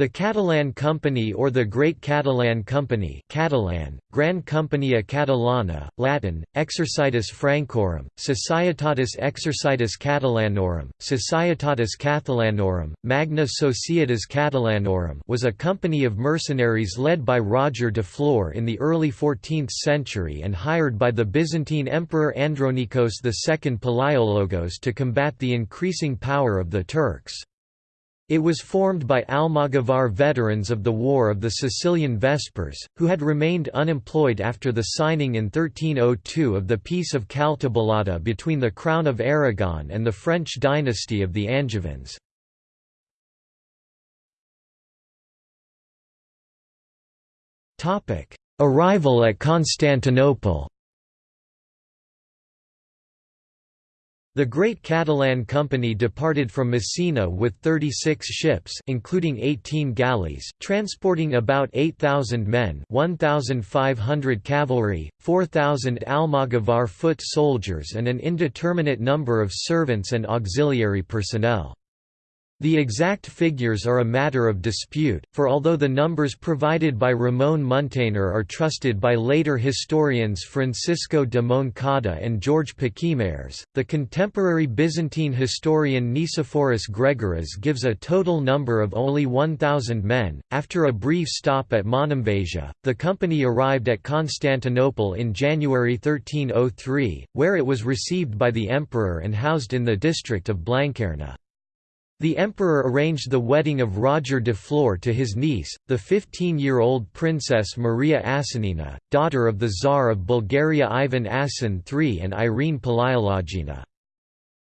The Catalan Company or the Great Catalan Company Catalan, Gran Companyia Catalana, Latin, Exercitus Francorum, Societatis Exercitus Catalanorum, Societatis Catalanorum, Magna Societas Catalanorum was a company of mercenaries led by Roger de Flor in the early 14th century and hired by the Byzantine Emperor Andronikos II Palaiologos to combat the increasing power of the Turks. It was formed by Almogavar veterans of the War of the Sicilian Vespers, who had remained unemployed after the signing in 1302 of the Peace of Caltabellotta between the Crown of Aragon and the French dynasty of the Angevins. Arrival at Constantinople The Great Catalan Company departed from Messina with 36 ships including 18 galleys, transporting about 8,000 men 1,500 cavalry, 4,000 Almogavar foot soldiers and an indeterminate number of servants and auxiliary personnel. The exact figures are a matter of dispute, for although the numbers provided by Ramon Muntaner are trusted by later historians Francisco de Moncada and George Pachymeres, the contemporary Byzantine historian Nicephorus Gregoras gives a total number of only 1,000 men. After a brief stop at Monemvasia, the company arrived at Constantinople in January 1303, where it was received by the emperor and housed in the district of Blanquerna. The emperor arranged the wedding of Roger de Flor to his niece, the 15-year-old princess Maria Asanina, daughter of the Tsar of Bulgaria Ivan Asen III and Irene Palaiologina.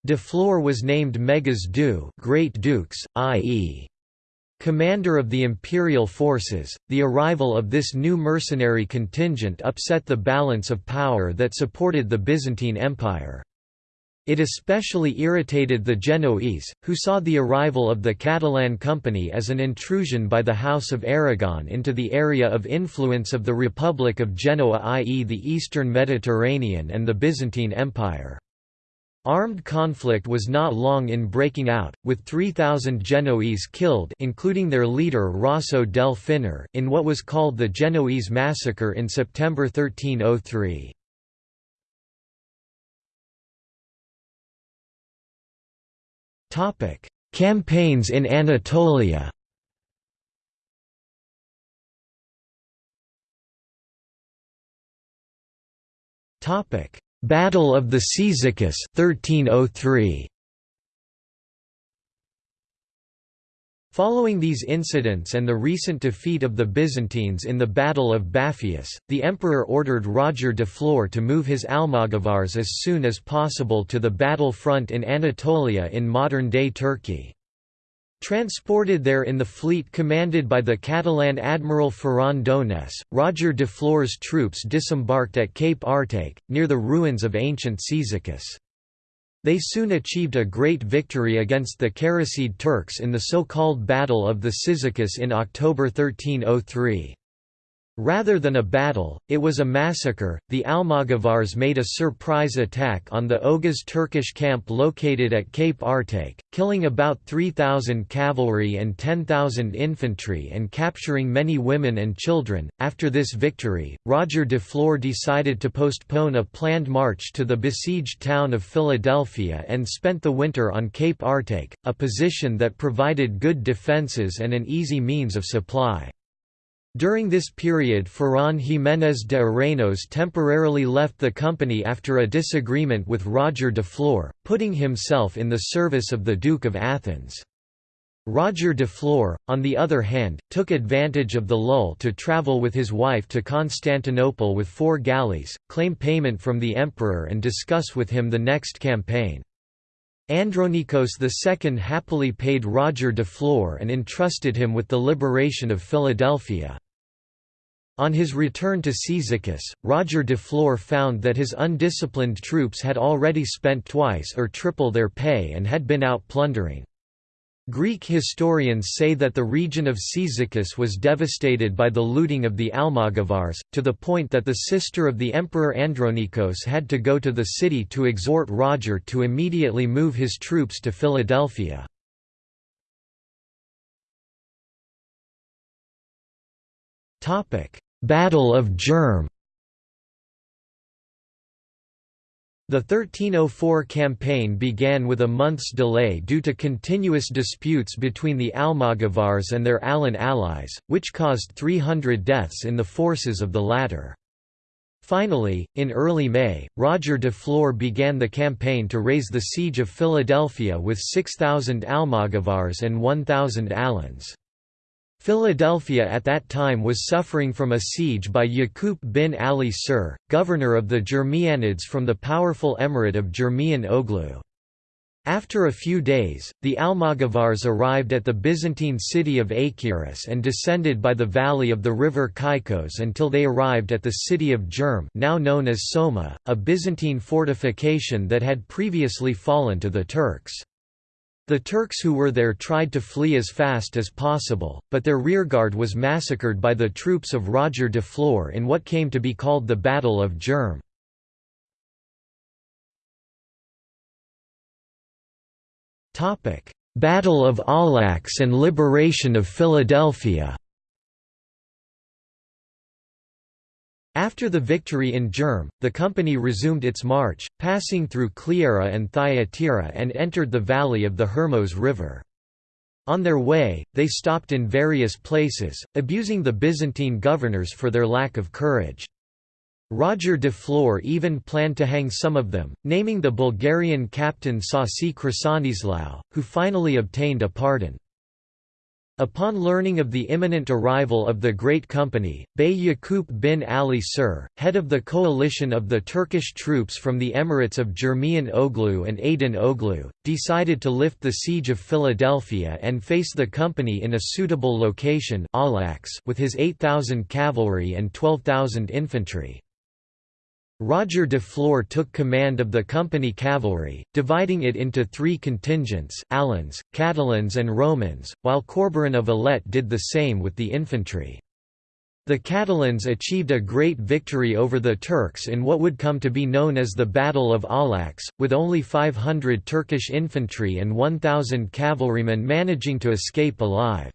De Flor was named Megas Doux Great Dukes, i.e. Commander of the imperial forces, the arrival of this new mercenary contingent upset the balance of power that supported the Byzantine Empire. It especially irritated the Genoese, who saw the arrival of the Catalan Company as an intrusion by the House of Aragon into the area of influence of the Republic of Genoa i.e. the Eastern Mediterranean and the Byzantine Empire. Armed conflict was not long in breaking out, with 3,000 Genoese killed including their leader Rosso del Finar in what was called the Genoese Massacre in September 1303. Topic: Campaigns in Anatolia. Topic: Battle of the Cyzicus 1303. Following these incidents and the recent defeat of the Byzantines in the Battle of Bapheus, the emperor ordered Roger de Flor to move his Almogavars as soon as possible to the battle front in Anatolia in modern-day Turkey. Transported there in the fleet commanded by the Catalan admiral Ferran Donés, Roger de Flor's troops disembarked at Cape Artake, near the ruins of ancient Cyzicus. They soon achieved a great victory against the Karasid Turks in the so-called Battle of the Cyzicus in October 1303. Rather than a battle, it was a massacre. The Almogavars made a surprise attack on the Oghuz Turkish camp located at Cape Artake, killing about 3,000 cavalry and 10,000 infantry and capturing many women and children. After this victory, Roger de Flor decided to postpone a planned march to the besieged town of Philadelphia and spent the winter on Cape Artake, a position that provided good defences and an easy means of supply. During this period Ferran Jiménez de Arenos temporarily left the company after a disagreement with Roger de Flor, putting himself in the service of the Duke of Athens. Roger de Flor, on the other hand, took advantage of the lull to travel with his wife to Constantinople with four galleys, claim payment from the emperor and discuss with him the next campaign. Andronikos II happily paid Roger de Flor and entrusted him with the liberation of Philadelphia. On his return to Cyzicus, Roger de Flor found that his undisciplined troops had already spent twice or triple their pay and had been out plundering. Greek historians say that the region of Cyzicus was devastated by the looting of the Almogavars, to the point that the sister of the emperor Andronikos had to go to the city to exhort Roger to immediately move his troops to Philadelphia. Battle of Germ The 1304 campaign began with a month's delay due to continuous disputes between the Almogavars and their Alan allies, which caused 300 deaths in the forces of the latter. Finally, in early May, Roger de Flor began the campaign to raise the siege of Philadelphia with 6,000 Almogavars and 1,000 Alans. Philadelphia at that time was suffering from a siege by Yaqub bin Ali Sur, governor of the Jermianids from the powerful emirate of Jermian Oglu. After a few days, the Almogavars arrived at the Byzantine city of Achiras and descended by the valley of the river Caicos until they arrived at the city of Germ now known as Soma, a Byzantine fortification that had previously fallen to the Turks. The Turks who were there tried to flee as fast as possible, but their rearguard was massacred by the troops of Roger de Flor in what came to be called the Battle of Germ. Battle of Aulax and liberation of Philadelphia After the victory in Germ, the company resumed its march, passing through Cleara and Thyatira and entered the valley of the Hermos River. On their way, they stopped in various places, abusing the Byzantine governors for their lack of courage. Roger de Flor even planned to hang some of them, naming the Bulgarian captain Sasi Krasanislaw, who finally obtained a pardon. Upon learning of the imminent arrival of the Great Company, Bey Yaqub bin Ali Sir, head of the coalition of the Turkish troops from the emirates of Jermian Oglu and Aydin Oglu, decided to lift the siege of Philadelphia and face the company in a suitable location with his 8,000 cavalry and 12,000 infantry. Roger de Flor took command of the company cavalry, dividing it into three contingents Alans, Catalans and Romans, while Corberan of Alet did the same with the infantry. The Catalans achieved a great victory over the Turks in what would come to be known as the Battle of Aulax, with only 500 Turkish infantry and 1,000 cavalrymen managing to escape alive.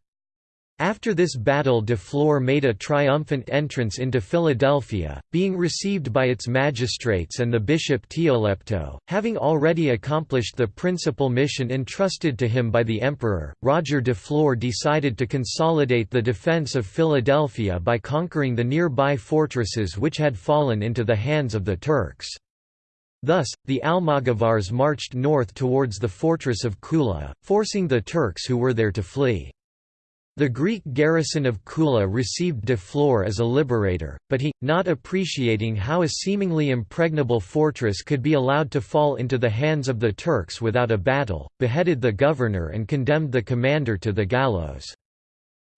After this battle de Flor made a triumphant entrance into Philadelphia, being received by its magistrates and the bishop Teolepto. Having already accomplished the principal mission entrusted to him by the emperor, Roger de Flor decided to consolidate the defense of Philadelphia by conquering the nearby fortresses which had fallen into the hands of the Turks. Thus, the Almogavars marched north towards the fortress of Kula, forcing the Turks who were there to flee. The Greek garrison of Kula received de Flor as a liberator, but he, not appreciating how a seemingly impregnable fortress could be allowed to fall into the hands of the Turks without a battle, beheaded the governor and condemned the commander to the gallows.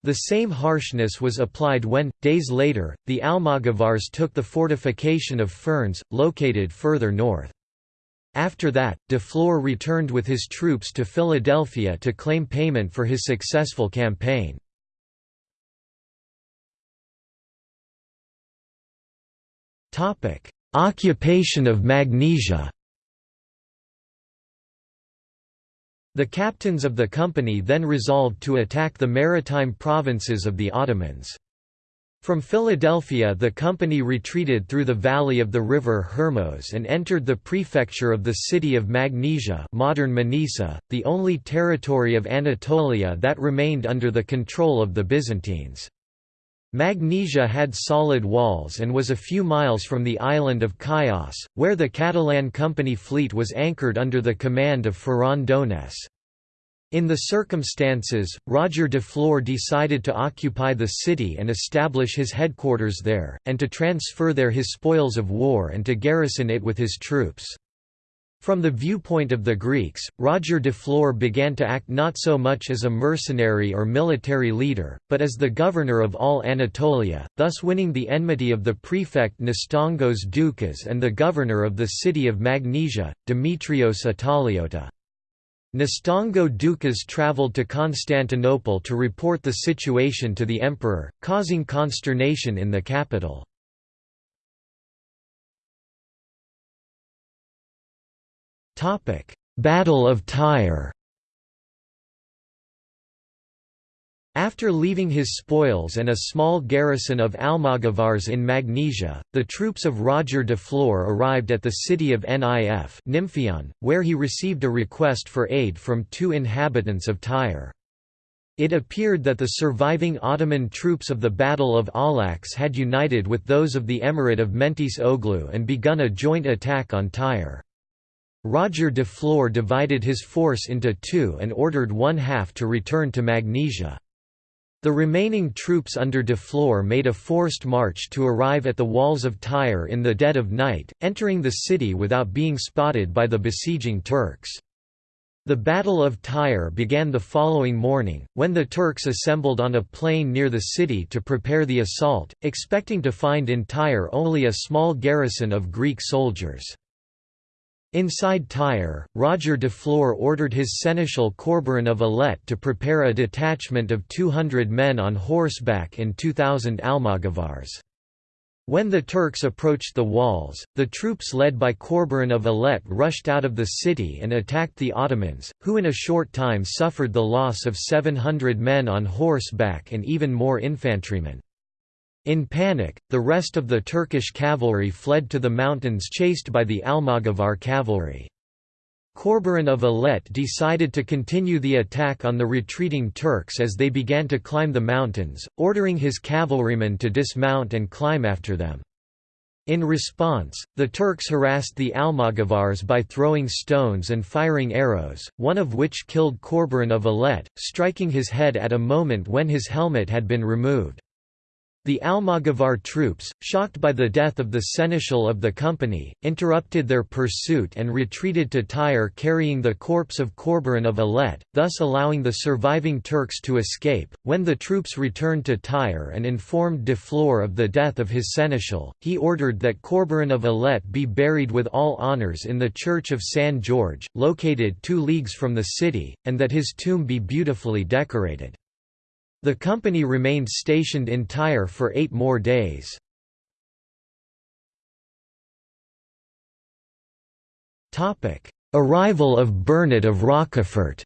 The same harshness was applied when, days later, the Almogavars took the fortification of Ferns, located further north. After that, de Flor returned with his troops to Philadelphia to claim payment for his successful campaign. Occupation of Magnesia The captains of the company then resolved to attack the maritime provinces of the Ottomans. From Philadelphia the company retreated through the valley of the river Hermos and entered the prefecture of the city of Magnesia modern Manisa, the only territory of Anatolia that remained under the control of the Byzantines. Magnesia had solid walls and was a few miles from the island of Chios, where the Catalan company fleet was anchored under the command of Ferran Donés. In the circumstances, Roger de Flor decided to occupy the city and establish his headquarters there, and to transfer there his spoils of war and to garrison it with his troops. From the viewpoint of the Greeks, Roger de Flor began to act not so much as a mercenary or military leader, but as the governor of all Anatolia, thus winning the enmity of the prefect Nestongos Doukas and the governor of the city of Magnesia, Demetrios Ataliota. Nestongo Doukas travelled to Constantinople to report the situation to the emperor, causing consternation in the capital. Battle of Tyre After leaving his spoils and a small garrison of Almogavars in Magnesia, the troops of Roger de Flor arrived at the city of Nif Nymphion, where he received a request for aid from two inhabitants of Tyre. It appeared that the surviving Ottoman troops of the Battle of Aulax had united with those of the Emirate of Mentis Oglu and begun a joint attack on Tyre. Roger de Flor divided his force into two and ordered one half to return to Magnesia. The remaining troops under de Flor made a forced march to arrive at the walls of Tyre in the dead of night, entering the city without being spotted by the besieging Turks. The Battle of Tyre began the following morning, when the Turks assembled on a plain near the city to prepare the assault, expecting to find in Tyre only a small garrison of Greek soldiers. Inside Tyre, Roger de Flor ordered his seneschal Corberan of Alet to prepare a detachment of 200 men on horseback and 2,000 Almogavars. When the Turks approached the walls, the troops led by Corberan of Alet rushed out of the city and attacked the Ottomans, who in a short time suffered the loss of 700 men on horseback and even more infantrymen. In panic, the rest of the Turkish cavalry fled to the mountains chased by the Almogavar cavalry. Corberan of Alet decided to continue the attack on the retreating Turks as they began to climb the mountains, ordering his cavalrymen to dismount and climb after them. In response, the Turks harassed the Almogavars by throwing stones and firing arrows, one of which killed Corberan of Alet, striking his head at a moment when his helmet had been removed. The Almogavar troops, shocked by the death of the seneschal of the company, interrupted their pursuit and retreated to Tyre carrying the corpse of Corberan of Alet, thus allowing the surviving Turks to escape. When the troops returned to Tyre and informed de Flor of the death of his seneschal, he ordered that Corberan of Alet be buried with all honours in the church of San George, located two leagues from the city, and that his tomb be beautifully decorated. The company remained stationed in Tyre for eight more days. Arrival of Bernard of Rocafort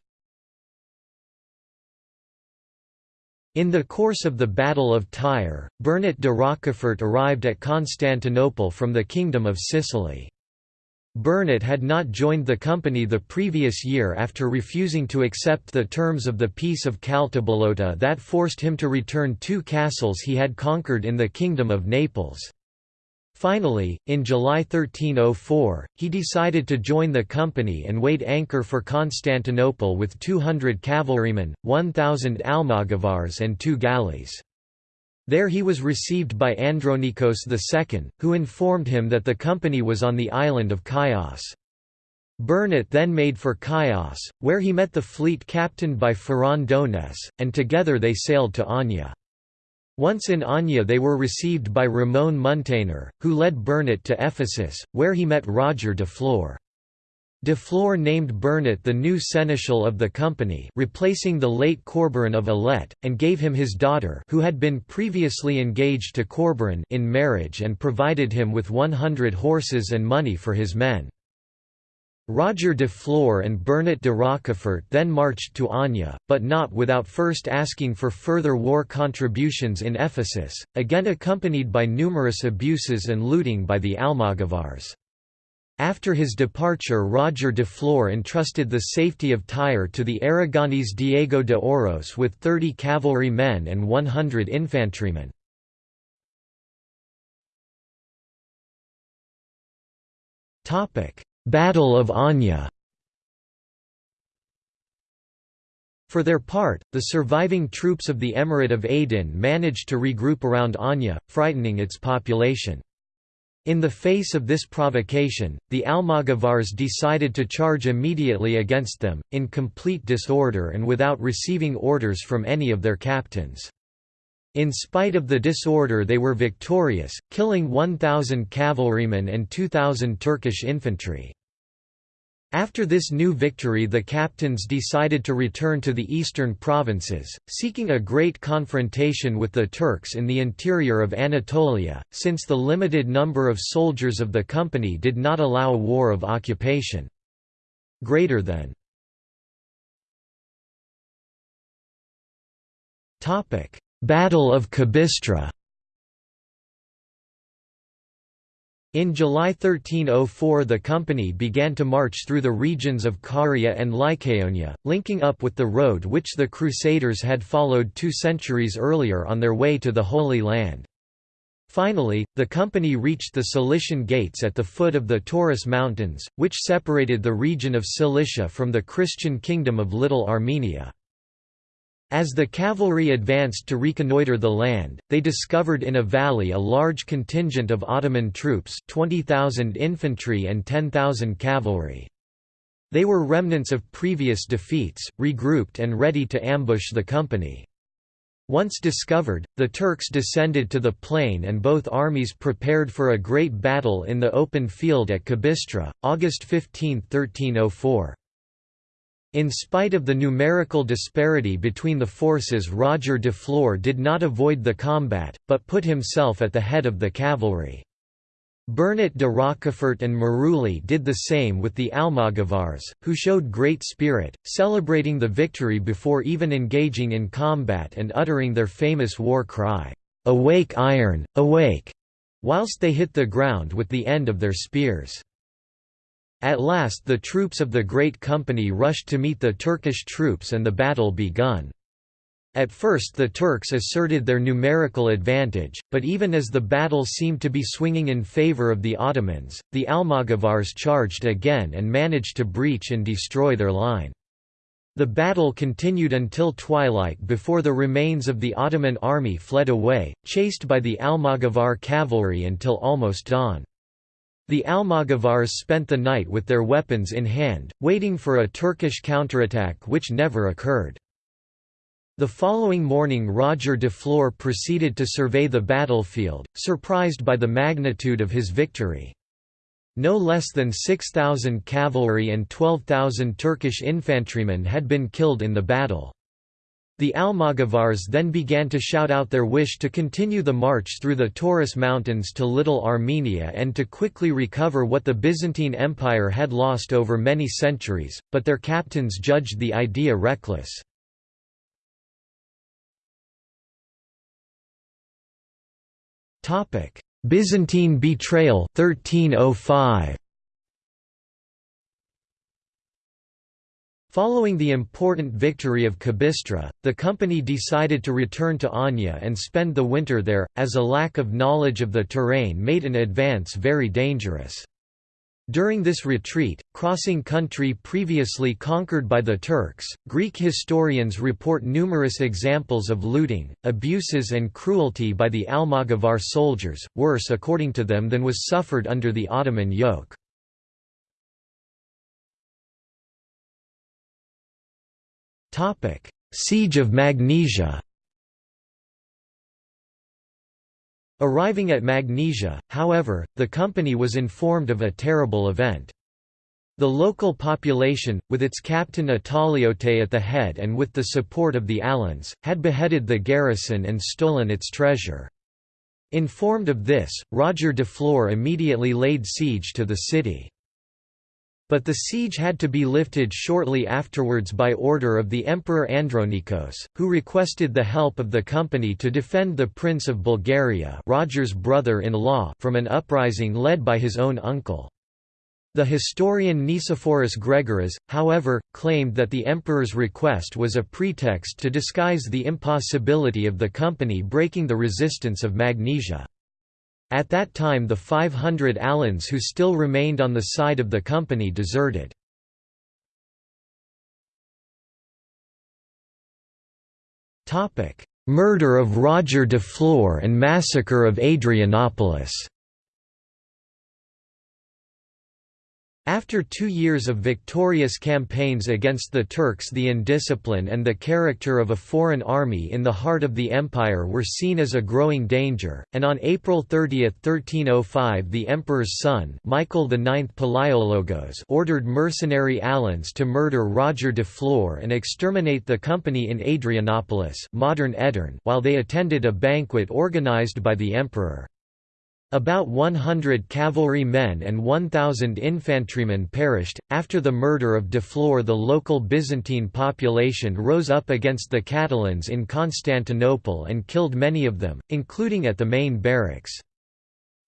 In the course of the Battle of Tyre, Bernat de Rocafort arrived at Constantinople from the Kingdom of Sicily. Bernat had not joined the company the previous year after refusing to accept the terms of the Peace of Caltabellotta that forced him to return two castles he had conquered in the Kingdom of Naples. Finally, in July 1304, he decided to join the company and weighed anchor for Constantinople with 200 cavalrymen, 1,000 almogavars and two galleys. There he was received by Andronikos II, who informed him that the company was on the island of Chios. Bernat then made for Chios, where he met the fleet captained by Ferran Donés, and together they sailed to Anya. Once in Anya they were received by Ramon Muntaner, who led Bernat to Ephesus, where he met Roger de Flor. De Flor named Bernat the new seneschal of the company replacing the late Corberan of Alet, and gave him his daughter who had been previously engaged to Corberan in marriage and provided him with 100 horses and money for his men. Roger de Flor and Bernat de Rocafort then marched to Anya, but not without first asking for further war contributions in Ephesus, again accompanied by numerous abuses and looting by the Almogavars. After his departure Roger de Flor entrusted the safety of Tyre to the Aragonese Diego de Oros with 30 cavalry men and 100 infantrymen. Battle of Anya For their part, the surviving troops of the Emirate of Aydin managed to regroup around Anya, frightening its population. In the face of this provocation, the Almogavars decided to charge immediately against them, in complete disorder and without receiving orders from any of their captains. In spite of the disorder they were victorious, killing 1,000 cavalrymen and 2,000 Turkish infantry. After this new victory the captains decided to return to the eastern provinces, seeking a great confrontation with the Turks in the interior of Anatolia, since the limited number of soldiers of the company did not allow a war of occupation. Greater than Battle of Kabistra In July 1304 the company began to march through the regions of Caria and Lycaonia, linking up with the road which the Crusaders had followed two centuries earlier on their way to the Holy Land. Finally, the company reached the Cilician Gates at the foot of the Taurus Mountains, which separated the region of Cilicia from the Christian kingdom of Little Armenia. As the cavalry advanced to reconnoitre the land, they discovered in a valley a large contingent of Ottoman troops 20,000 infantry and 10,000 cavalry. They were remnants of previous defeats, regrouped and ready to ambush the company. Once discovered, the Turks descended to the plain and both armies prepared for a great battle in the open field at Kabistra, August 15, 1304. In spite of the numerical disparity between the forces Roger de Flor did not avoid the combat, but put himself at the head of the cavalry. Bernat de Rocafort and Maruli did the same with the Almogavars, who showed great spirit, celebrating the victory before even engaging in combat and uttering their famous war cry, "'Awake iron, awake!' whilst they hit the ground with the end of their spears. At last the troops of the Great Company rushed to meet the Turkish troops and the battle begun. At first the Turks asserted their numerical advantage, but even as the battle seemed to be swinging in favour of the Ottomans, the Almogavars charged again and managed to breach and destroy their line. The battle continued until twilight before the remains of the Ottoman army fled away, chased by the Almogavar cavalry until almost dawn. The Almogavars spent the night with their weapons in hand, waiting for a Turkish counterattack which never occurred. The following morning Roger de Flor proceeded to survey the battlefield, surprised by the magnitude of his victory. No less than 6,000 cavalry and 12,000 Turkish infantrymen had been killed in the battle. The Almogavars then began to shout out their wish to continue the march through the Taurus Mountains to Little Armenia and to quickly recover what the Byzantine Empire had lost over many centuries, but their captains judged the idea reckless. Byzantine betrayal 1305. Following the important victory of Kabistra, the company decided to return to Anya and spend the winter there, as a lack of knowledge of the terrain made an advance very dangerous. During this retreat, crossing country previously conquered by the Turks, Greek historians report numerous examples of looting, abuses and cruelty by the Almogavar soldiers, worse according to them than was suffered under the Ottoman yoke. Siege of Magnesia Arriving at Magnesia, however, the company was informed of a terrible event. The local population, with its captain Ataliote at the head and with the support of the Alans, had beheaded the garrison and stolen its treasure. Informed of this, Roger de Flor immediately laid siege to the city. But the siege had to be lifted shortly afterwards by order of the Emperor Andronikos, who requested the help of the company to defend the Prince of Bulgaria Roger's brother-in-law from an uprising led by his own uncle. The historian Nicephorus Gregoras, however, claimed that the emperor's request was a pretext to disguise the impossibility of the company breaking the resistance of Magnesia. At that time the 500 Alans who still remained on the side of the company deserted. Murder of Roger de Flor and massacre of Adrianopolis After two years of victorious campaigns against the Turks the indiscipline and the character of a foreign army in the heart of the empire were seen as a growing danger, and on April 30, 1305 the emperor's son Michael IX Palaiologos ordered mercenary Alans to murder Roger de Flor and exterminate the company in Adrianopolis modern Edirne while they attended a banquet organized by the emperor. About 100 cavalry men and 1,000 infantrymen perished. After the murder of De Deflor, the local Byzantine population rose up against the Catalans in Constantinople and killed many of them, including at the main barracks.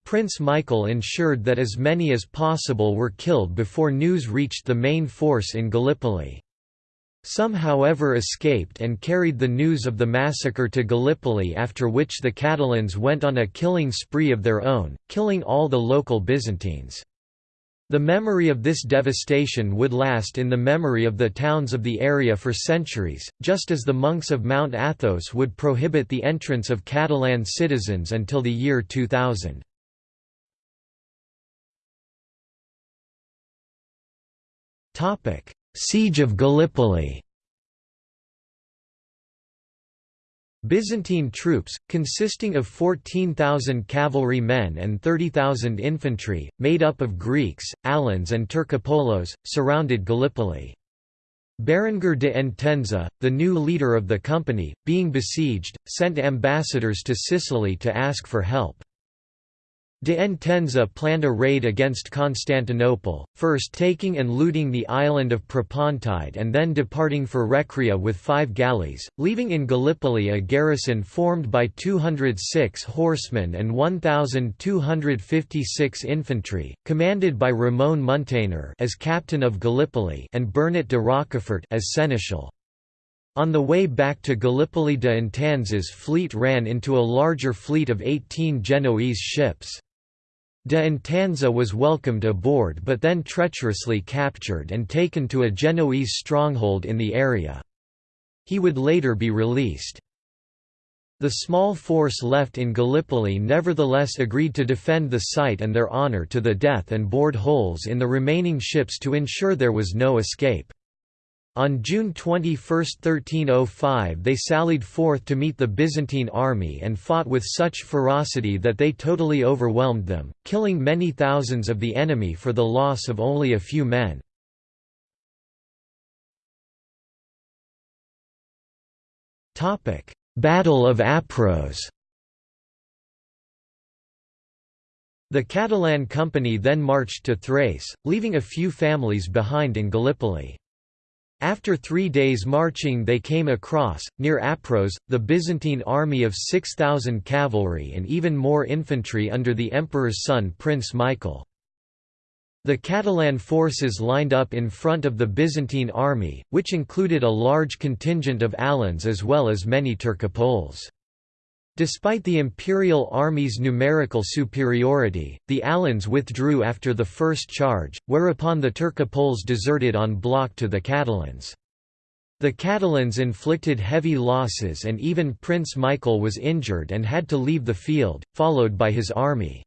Prince Michael ensured that as many as possible were killed before news reached the main force in Gallipoli. Some however escaped and carried the news of the massacre to Gallipoli after which the Catalans went on a killing spree of their own, killing all the local Byzantines. The memory of this devastation would last in the memory of the towns of the area for centuries, just as the monks of Mount Athos would prohibit the entrance of Catalan citizens until the year 2000. Siege of Gallipoli Byzantine troops, consisting of 14,000 cavalry men and 30,000 infantry, made up of Greeks, Alans and Turcopoles, surrounded Gallipoli. Berenguer de Entenza, the new leader of the company, being besieged, sent ambassadors to Sicily to ask for help. De Entenza planned a raid against Constantinople, first taking and looting the island of Propontide and then departing for Recrea with five galleys, leaving in Gallipoli a garrison formed by 206 horsemen and 1,256 infantry, commanded by Ramon Muntaner as captain of Gallipoli and Bernat de Rocafort as seneschal. On the way back to Gallipoli de Entenza's fleet ran into a larger fleet of 18 Genoese ships. De Entenza was welcomed aboard but then treacherously captured and taken to a Genoese stronghold in the area. He would later be released. The small force left in Gallipoli nevertheless agreed to defend the site and their honour to the death and bored holes in the remaining ships to ensure there was no escape. On June 21, 1305 they sallied forth to meet the Byzantine army and fought with such ferocity that they totally overwhelmed them, killing many thousands of the enemy for the loss of only a few men. Battle of Apros The Catalan company then marched to Thrace, leaving a few families behind in Gallipoli. After three days marching they came across, near Apros, the Byzantine army of 6,000 cavalry and even more infantry under the emperor's son Prince Michael. The Catalan forces lined up in front of the Byzantine army, which included a large contingent of Alans as well as many Turcopoles. Despite the imperial army's numerical superiority, the Alans withdrew after the first charge, whereupon the Turcopoles deserted en bloc to the Catalans. The Catalans inflicted heavy losses and even Prince Michael was injured and had to leave the field, followed by his army.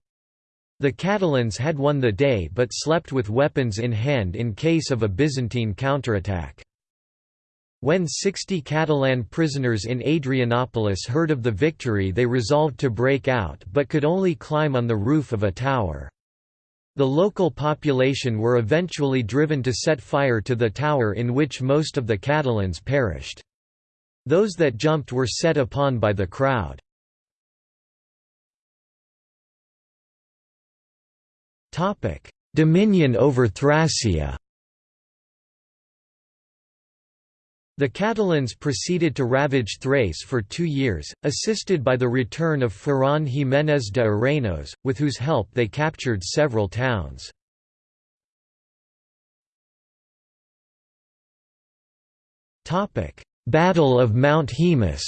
The Catalans had won the day but slept with weapons in hand in case of a Byzantine counterattack. When 60 Catalan prisoners in Adrianopolis heard of the victory they resolved to break out but could only climb on the roof of a tower. The local population were eventually driven to set fire to the tower in which most of the Catalans perished. Those that jumped were set upon by the crowd. Dominion over Thracia The Catalans proceeded to ravage Thrace for two years, assisted by the return of Ferran Jiménez de Arenos, with whose help they captured several towns. Battle of Mount Haemus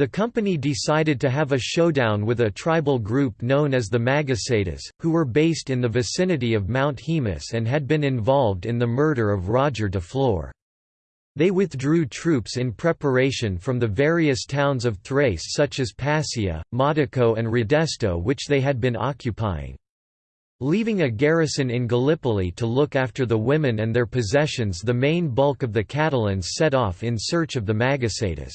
The company decided to have a showdown with a tribal group known as the Magasetas, who were based in the vicinity of Mount Haemus and had been involved in the murder of Roger de Flor. They withdrew troops in preparation from the various towns of Thrace such as Pasia, Modico and Radesto which they had been occupying. Leaving a garrison in Gallipoli to look after the women and their possessions the main bulk of the Catalans set off in search of the Magasetas.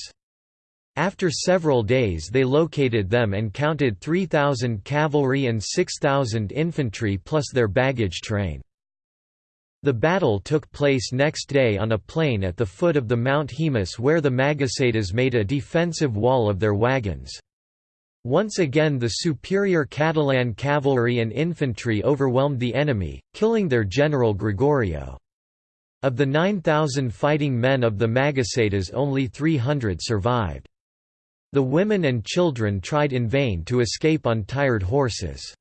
After several days they located them and counted 3,000 cavalry and 6,000 infantry plus their baggage train. The battle took place next day on a plain at the foot of the Mount Haemus where the Magasetas made a defensive wall of their wagons. Once again the superior Catalan cavalry and infantry overwhelmed the enemy, killing their general Gregorio. Of the 9,000 fighting men of the Magasetas only 300 survived. The women and children tried in vain to escape on tired horses.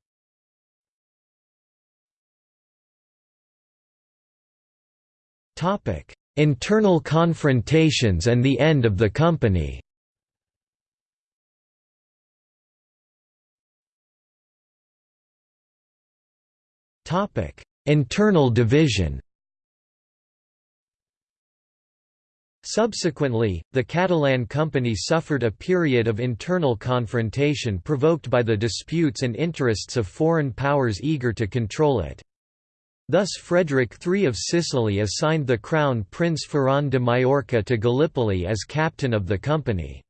Internal confrontations and the end of the company. Internal division Subsequently, the Catalan Company suffered a period of internal confrontation provoked by the disputes and interests of foreign powers eager to control it. Thus Frederick III of Sicily assigned the crown Prince Ferran de Majorca to Gallipoli as captain of the company.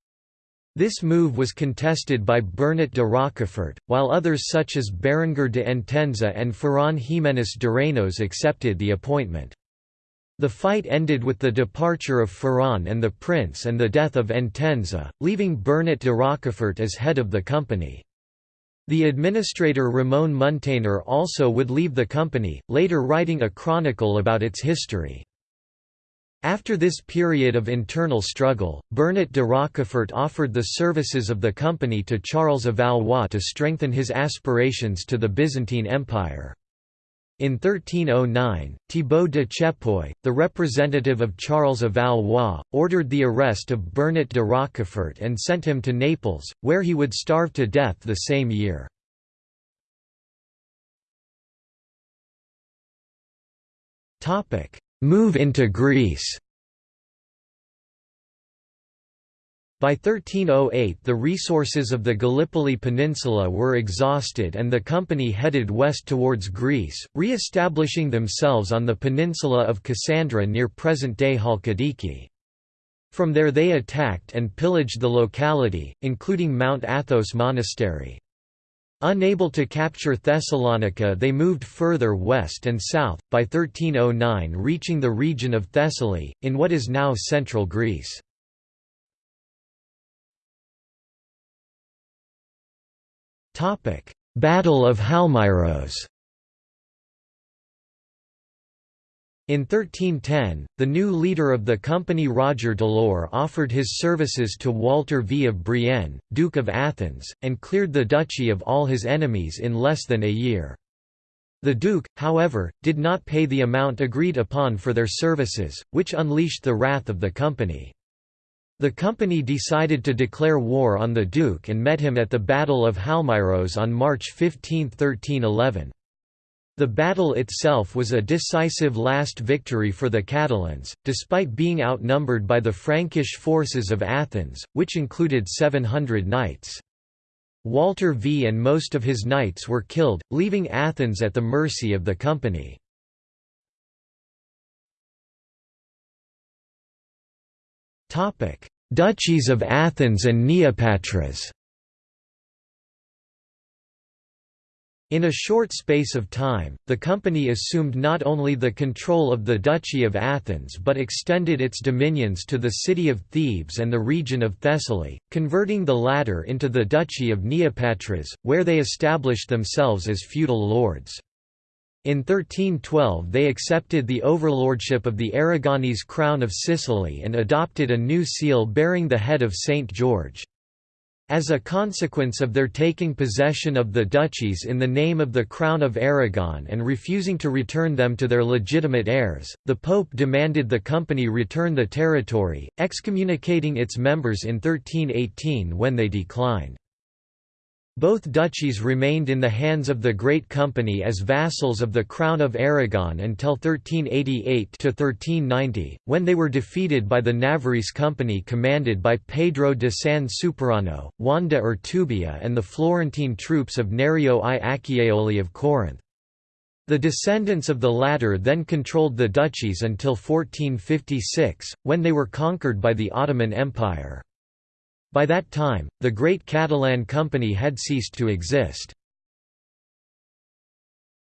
This move was contested by Bernat de Rocafort, while others such as Berenguer de Entenza and Ferran Jiménez de accepted the appointment. The fight ended with the departure of Ferran and the prince and the death of Entenza, leaving Bernat de Rocafort as head of the company. The administrator Ramon Muntaner also would leave the company, later writing a chronicle about its history. After this period of internal struggle, Bernat de Rocafort offered the services of the company to Charles of Valois to strengthen his aspirations to the Byzantine Empire. In 1309, Thibaut de Chepoy, the representative of Charles of Valois, ordered the arrest of Bernat de Rocafort and sent him to Naples, where he would starve to death the same year. Move into Greece By 1308 the resources of the Gallipoli Peninsula were exhausted and the company headed west towards Greece, re-establishing themselves on the peninsula of Cassandra near present-day Halkidiki. From there they attacked and pillaged the locality, including Mount Athos Monastery. Unable to capture Thessalonica they moved further west and south, by 1309 reaching the region of Thessaly, in what is now central Greece. Battle of Halmyros In 1310, the new leader of the company Roger Delort offered his services to Walter V of Brienne, Duke of Athens, and cleared the duchy of all his enemies in less than a year. The Duke, however, did not pay the amount agreed upon for their services, which unleashed the wrath of the company. The company decided to declare war on the Duke and met him at the Battle of Halmyros on March 15, 1311. The battle itself was a decisive last victory for the Catalans, despite being outnumbered by the Frankish forces of Athens, which included 700 knights. Walter V and most of his knights were killed, leaving Athens at the mercy of the company. Duchies of Athens and Neopatras In a short space of time, the company assumed not only the control of the Duchy of Athens but extended its dominions to the city of Thebes and the region of Thessaly, converting the latter into the Duchy of Neopatras, where they established themselves as feudal lords. In 1312 they accepted the overlordship of the Aragonese crown of Sicily and adopted a new seal bearing the head of St. George. As a consequence of their taking possession of the duchies in the name of the Crown of Aragon and refusing to return them to their legitimate heirs, the Pope demanded the company return the territory, excommunicating its members in 1318 when they declined. Both duchies remained in the hands of the Great Company as vassals of the Crown of Aragon until 1388–1390, when they were defeated by the Navarrese Company commanded by Pedro de San Superano, Juan de Urtubia and the Florentine troops of Nerio I Acciaioli of Corinth. The descendants of the latter then controlled the duchies until 1456, when they were conquered by the Ottoman Empire. By that time, the Great Catalan Company had ceased to exist.